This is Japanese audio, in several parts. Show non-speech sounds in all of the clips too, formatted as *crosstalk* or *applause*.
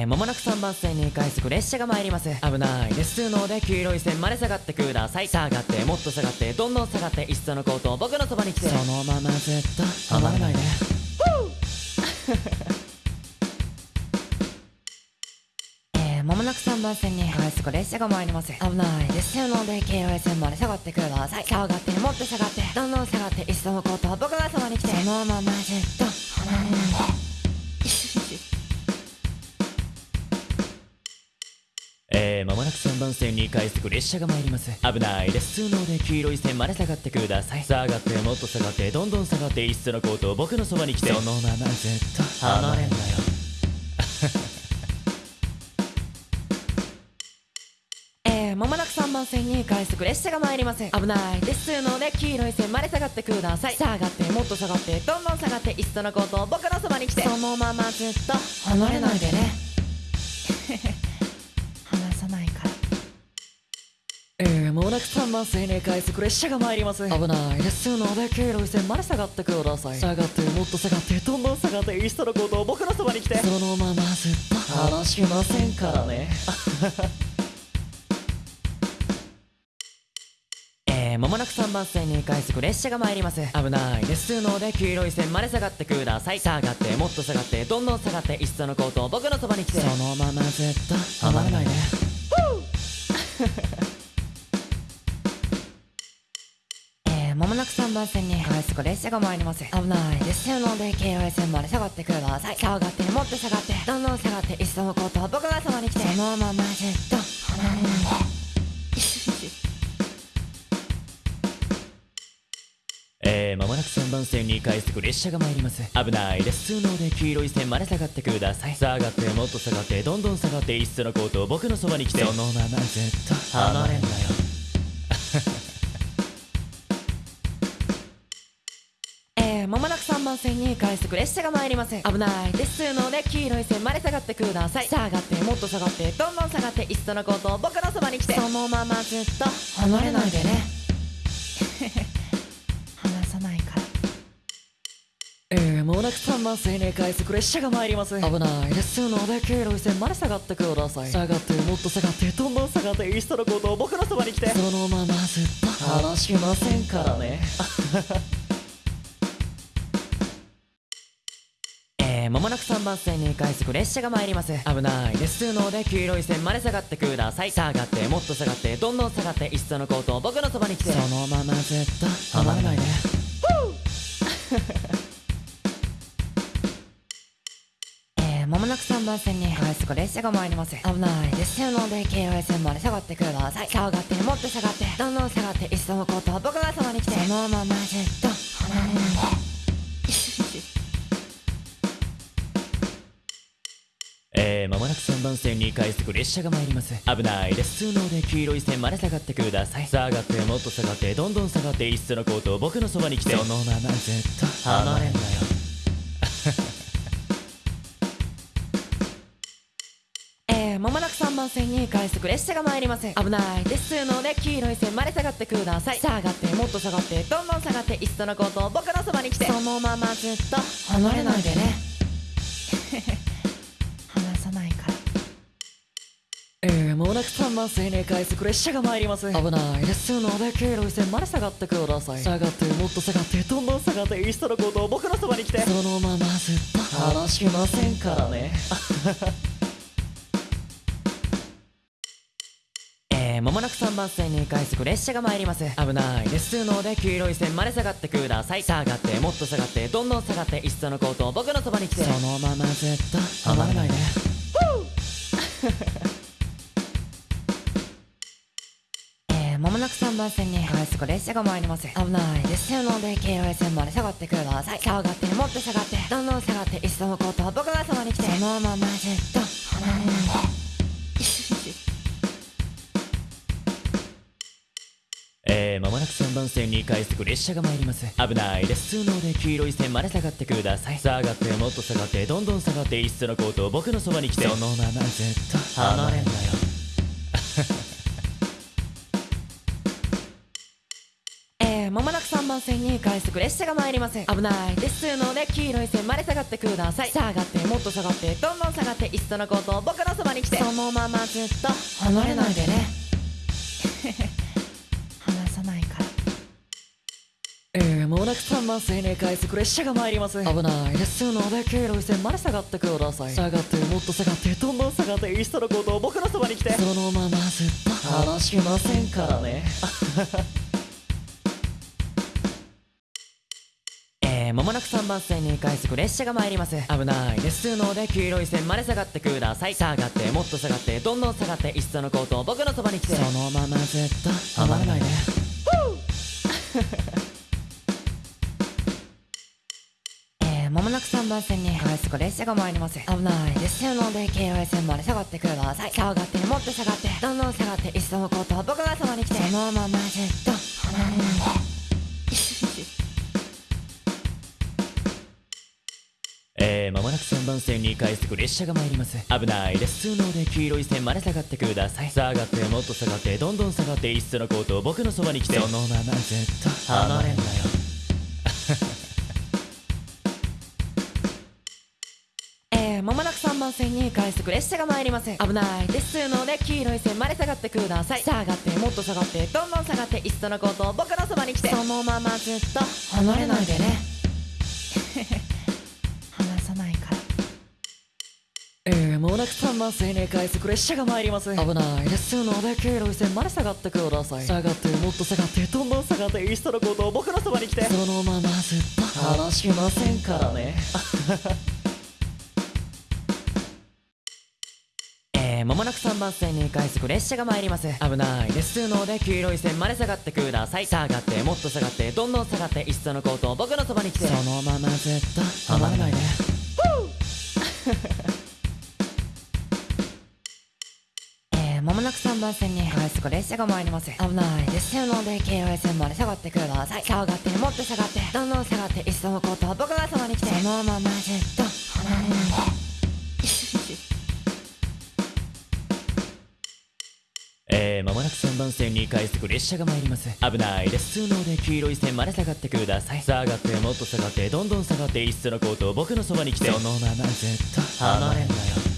えー、まもなく3番線に快速列車が参ります。危ない。ですので黄色い線まで下がってください。下がってもっと下がってどんどん下がっていっそのことを僕のそばに来て。そのままずっと離れないで *laughs* えー、まもなく3番線に快速列車が参ります。危ない。ですので黄色い線まで下がってください。下がってもっと下がってどんどん下がっていっそのことを僕がそばに来て。そのままずっとまもなく3番線に快速列車が参ります。危ないです。ので黄色い線まで下がってください。下がってもっと下がってどんどん下がっていっそのことを僕のそばに来て。そのままずっと離れんなよ。*laughs* えー、まもなく3番線に快速列車が参ります。危ないです。ので黄色い線まで下がってください。下がってもっと下がってどんどん下がっていっそのことを僕のそばに来て。そのままずっと離れないでねもうなく3番線に快速列車が参ります。危ない。ですので黄色い線まで下がってください。下がってもっと下がってどんどん下がっていっそのことを僕のそばに来てそのままずっと離しませんからね。*laughs* えー、まもなく3番線に快速列車が参ります。危ない。ですので黄色い線まで下がってください。下がってもっと下がってどんどん下がっていっそのことを僕のそばに来て。そのままずっと離れないで。えなく3番線に快速列車が参ります危ないです。ので黄色い線まで下がってください下がってもっと下がって。どんどん下がっていっそのことを僕がそばに来て。そのままずっと離れないでえー、まもなく3番線に快速列車が参ります。危ないです。ので黄色い線まで下がってください。下がってもっと下がってどんどん下がっていっそのことを僕のそばに来て。そのままずっと離れんなよまもなく3番線に快速列車が参ります危ない。ですので黄色い線まで下がってください。下がってもっと下がってどんどん下がって。いっそのことを僕のそばに来て。そのままずっと離れないでね。*laughs* 離さないから。えー、もうなく3番線に快速列車が参ります。危ない。ですので黄色い線まで下がってください。下がってもっと下がってどんどん下がって。いっそのことを僕のそばに来て。そのままずっと離しませんからね *laughs* ー、まもなく3番線に快速列車が参ります。危ない。ですので黄色い線まで下がってください。下がってもっと下がってどんどん下がっていっそのことを僕のそばに来て。そのままずっと離れないで。*laughs* えー、まもなく3番線に快速列車が参ります。危ない。ですので黄色い線まで下がってください。下がってもっと下がってどんどん下がっていっそのことを僕がそばに来て。そのままずっと離れない。でえー、まもなく3番線に快速列車が参ります。危ないです。ので黄色い線まで下がってください。下がってもっと下がってどんどん下がっていっそのことを僕のそばに来て。そのままずっと離れんなよ。*laughs* えー、まもなく3番線に快速列車が参ります危ないです。ので黄色い線まで下がってください。下がってもっと下がってどんどん下がっていっそのことを僕のそばに来て。そのままずっと離れないでねもうなく3番線に快速列車が参ります。危ない。ですので黄色い線まで下がってください。下がってもっと下がってどんどん下がっていっそのことを僕のそばに来て。そのままずっと離しませんからね。*laughs* えー、まもなく3番線に快速列車が参ります。危ない。ですので黄色い線まで下がってください。下がってもっと下がってどんどん下がっていっそのことを僕のそばに来て。そのままずっと離れないでえ3番線に快速列車が参ります。危ないです。ので黄色い線まで下がってください。下がってもっと下がって。どんどん下がっていっそのことを僕がそばに来て。そのままずっと。離れないでえー、まもなく3番線に快速列車が参ります。危ないです。ので黄色い線まで下がってください。下がってもっと下がってどんどん下がっていっそのことを僕のそばに来て。そのままずっと。離れんなよ番番線に快速列車が参ります危ない。ですので黄色い線まで下がってください。下がってもっと下がってどんどん下がっていっそのことを僕のそばに来て。そのままずっと離れないでね。*laughs* 離さないから。えー、もうなく3番線に快速列車が参ります危ない。ですので黄色い線まで下がってください。下がってもっと下がってどんどん下がっていっそのことを僕のそばに来て。そのままずっと離しませんからね *laughs* まもなく3番線に快速列車が参ります。危ないです。ので黄色い線まで下がってください。下がってもっと下がってどんどん下がっていっそのことを僕のそばに来て。そのままずっと離れないで *laughs* えー、まもなく3番線に快速列車が参ります。危ないです。ので黄色い線まで下がってください。下がってもっと下がってどんどん下がっていっそのことを僕がそばに来て。そのままずっと離れない。で番線に快速列車が参ります。危ないです。ので黄色い線まで下がってください。下がってもっと下がってどんどん下がっていっそのことを僕のそばに来て。そのままずっと離れんなよ。*laughs* えー、まもなく3番線に快速列車が参ります危ないです。ので黄色い線まで下がってください。下がってもっと下がってどんどん下がっていっそのことを僕のそばに来て。そのままずっと離れないでね *laughs* えー、もうなく3番線に快速列車が参ります。危ない。ですので黄色い線まで下がってください。下がってもっと下がってどんどん下がっていっそのことを僕のそばに来て。そのままずっと離しませんからね。*laughs* えー、まもなく3番線に快速列車が参ります。危ない。ですので黄色い線まで下がってください。下がってもっと下がってどんどん下がっていっそのことを僕のそばに来て。そのままずっと離れないでえ番線に快速列車が参ります。危ないです。ので黄色い線まで下がってください。下がってもっと下がって。どんどん下がっていっそのことを僕がそばに来て。そのままずっと。離れないでえー、まもなく3番線に快速列車が参ります。危ないです。ので黄色い線まで下がってください。下がってもっと下がってどんどん下がっていっそのことを僕のそばに来て。そのままずっと。離れんなよ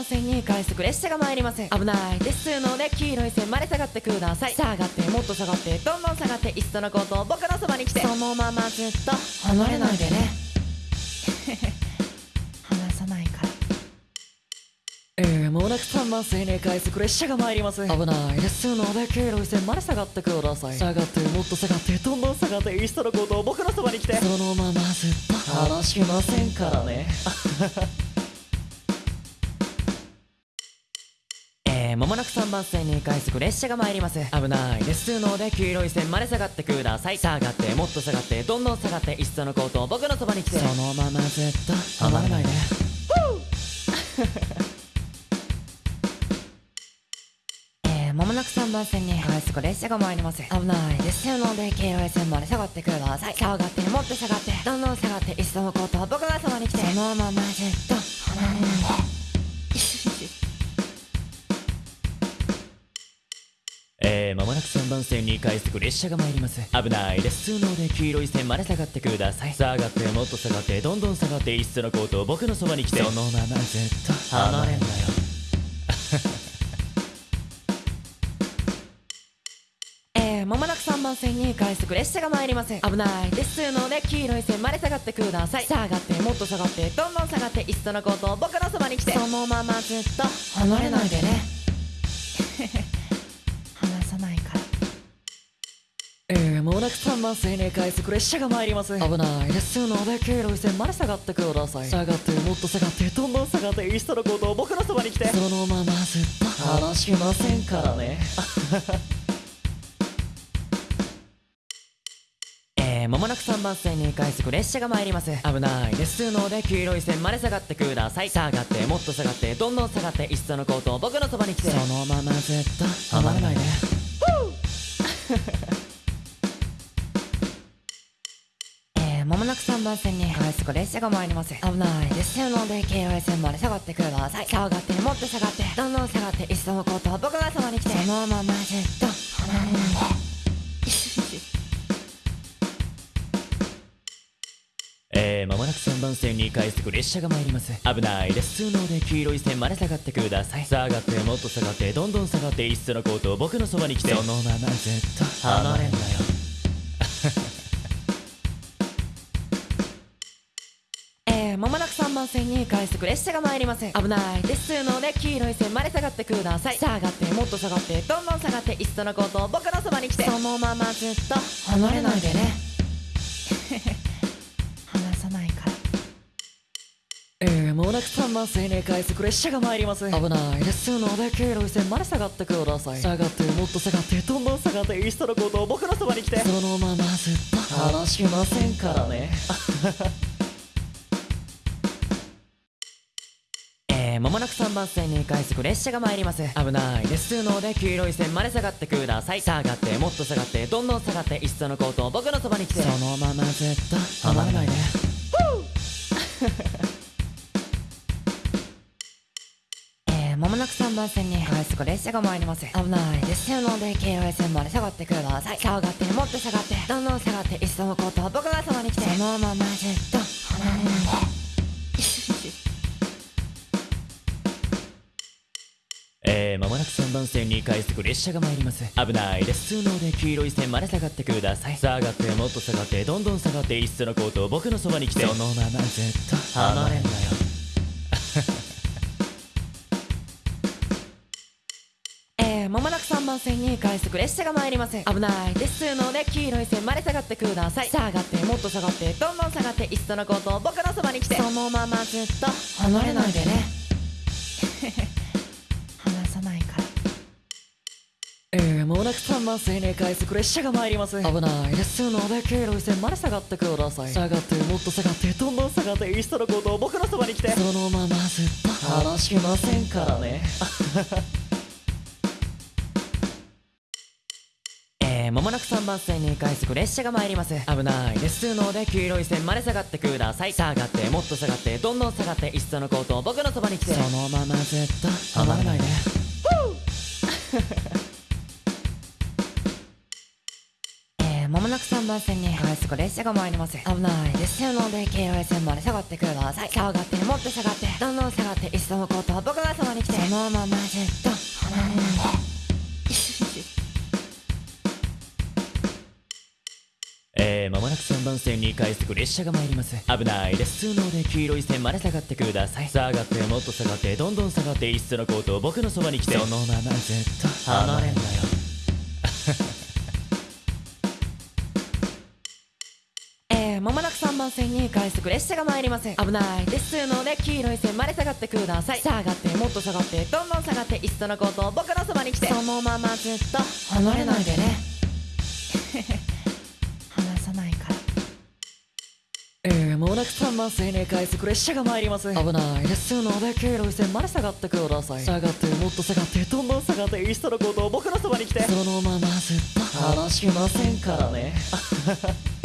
番線に快速列車が参ります危ないですので黄色い線まで下がってください。下がってもっと下がってどんどん下がっていっそのことを僕のそばに来て。そのままずっと離れないでね。離さないから。えー、もうなく3番線に快速列車が参ります。危ないですので黄色い線まで下がってください。下がってもっと下がってどんどん下がっていっそのことを僕のそばに来て。そのままずっと離しませんからね *laughs* えー、まもなく3番線に快速列車が参ります。危ない。ですので黄色い線まで下がってください。下がってもっと下がってどんどん下がっていっそのことを僕のそばに来て。そのままずっと離れないで。*laughs* えー、まもなく3番線に快速列車が参ります。危ない。ですので黄色い線まで下がってください。下がってもっと下がってどんどん下がっていっそのことを僕がそばに来て。そのままずっと離れないで3番線に快速列車が参ります。危ないです。ので黄色い線まで下がってください。下がってもっと下がってどんどん下がっていっそのことを僕のそばに来て。そのままずっと離れんなよ。*laughs* えー、まもなく3番線に快速列車が参ります。危ないです。ので黄色い線まで下がってください。下がってもっと下がってどんどん下がっていっそのことを僕のそばに来て。そのままずっと離れないでねー、もうなく3番線に快速列車が参ります。危ない。ですので黄色い線まで下がってください。下がってもっと下がって *laughs* どんどん下がっていっそのことを僕のそばに来て。そのままずっと離しませんからね。*laughs* えー、まもなく3番線に快速列車が参ります。危ない。ですので黄色い線まで下がってください。下がってもっと下がってどんどん下がっていっそのことを僕のそばに来て。そのままずっと離れないでままもなく3番線に快速列車が参ります。危ないです。ので京王線まで下がってください。下がってもっと下がってどんどん下がっていっそのこと僕がそばに来て。そのままずっと離れないで。えー、まもなく3番線に快速列車が参ります。危ないです。ので黄色い線まで下がってください。下がってもっと下がってどんどん下がっていっそのことを僕のそばに来て。そのままずっと離れんなよまもなく3番線に快速列車が参ります危ないですので黄色い線まで下がってください。下がってもっと下がってどんどん下がっていっそのことを僕のそばに来て。そのままずっと離れないでね。*laughs* 離さないから。えー、まもなく3番線に快速列車が参ります。危ないですので黄色い線まで下がってください。下がってもっと下がってどんどん下がっていっそのことを僕のそばに来て。そのままずっと離しませんからね *laughs* ー、まもなく3番線に快速列車が参ります。危ない。ですので黄色い線まで下がってください。下がってもっと下がってどんどん下がっていっそのことを僕のそばに来て。そのままずっと離れないで。*laughs* えー、まもなく3番線に快速列車が参ります。危ない。ですので京王線まで下がってください。下がってもっと下がってどんどん下がっていっそのことを僕がそばに来て。そのままずっと離れないでなく3番線に快速列車が参ります。危ないです。ので黄色い線まで下がってください。下がってもっと下がってどんどん下がっていっそのことを僕のそばに来て。そのままずっと離れんなよ。*laughs* えー、まもなく3番線に快速列車が参ります危ないです。ので黄色い線まで下がってください。下がってもっと下がってどんどん下がっていっそのことを僕のそばに来て。そのままずっと離れないでねまもなく3番線に快速列車が参ります。危ない。ですので黄色い線まで下がってください。下がってもっと下がってどんどん下がっていっそのことを僕のそばに来て。そのままずっと離しませんからね。*laughs* えー、まもなく3番線に快速列車が参ります。危ない。ですので黄色い線まで下がってください。下がってもっと下がってどんどん下がっていっそのことを僕のそばに来て。そのままずっと離れないで *laughs* まもなく3番線に快速列車が参ります。危ないです。ので京王線まで下がってください。下がってもっと下がって。どんどん下がっていっそのことを僕がそばに来て。そのままずっと。離れないでえー、まもなく3番線に快速列車が参ります。危ないです。ので黄色い線まで下がってください。下がってもっと下がってどんどん下がっていっそのことを僕のそばに来て。そのままずっと。離れんなよ番線に快速列車が参ります危ない。ですので黄色い線まで下がってください。下がってもっと下がってどんどん下がっていっそのことを僕のそばに来て。そのままずっと離れないでね。*laughs* 離さないから。えー、まもなく3番線に快速列車が参ります危ない。ですので黄色い線まで下がってください。下がってもっと下がってどんどん下がっていっそのことを僕のそばに来て。そのままずっと離しませんからね *laughs*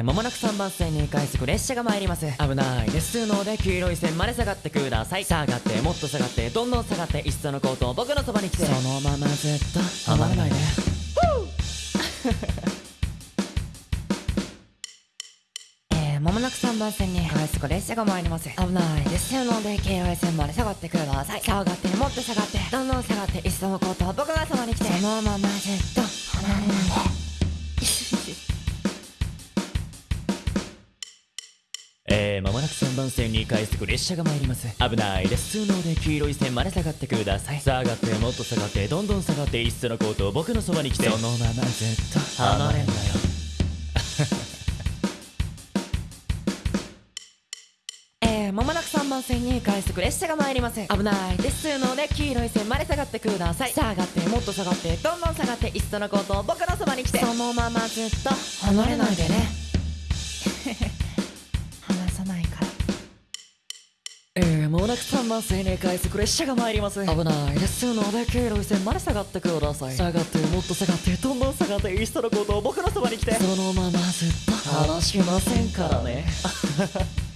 えー、まもなく3番線に快速列車が参ります。危ないです。ので黄色い線まで下がってください。下がってもっと下がってどんどん下がっていっそのことを僕のそばに来て。そのままずっと離れないでえー、まもなく3番線に快速列車が参ります。危ないです。ので京王線まで下がってください。下がってもっと下がってどんどん下がっていっそのことを僕がそばに来て。そのままずっと離れない。でもなく3番線に快速列車が参ります。危ないです。ので黄色い線まで下がってください。下がってもっと下がってどんどん下がっていっそのことを僕のそばに来て。そのままずっと離れんなよ。*laughs* えー、まもなく3番線に快速列車が参ります危ないです。ので黄色い線まで下がってください。下がってもっと下がってどんどん下がっていっそのことを僕のそばに来て。そのままずっと離れないでねまもなく3番線に返すく列車が参ります。危ない。ですので黄色い線まで下がってください。下がってもっと下がってどんどん下がっていっそのことを僕のそばに来て。そのままずっと離しませんからね *laughs*